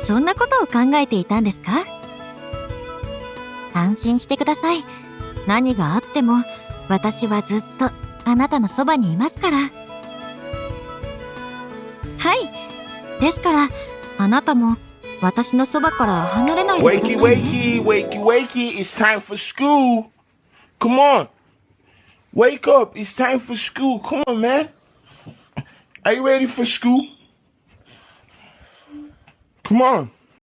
そんなことを考えていたんですか安心してください。何があっても、私はずっとあなたのそばにいますから。はい。ですから、あなたも私のそばから離れないでください、ね。Wakey, wakey, wakey, wakey, it's time for school. Come on. Wake up, it's time for school. Come on, man. Are you ready for school? Come on.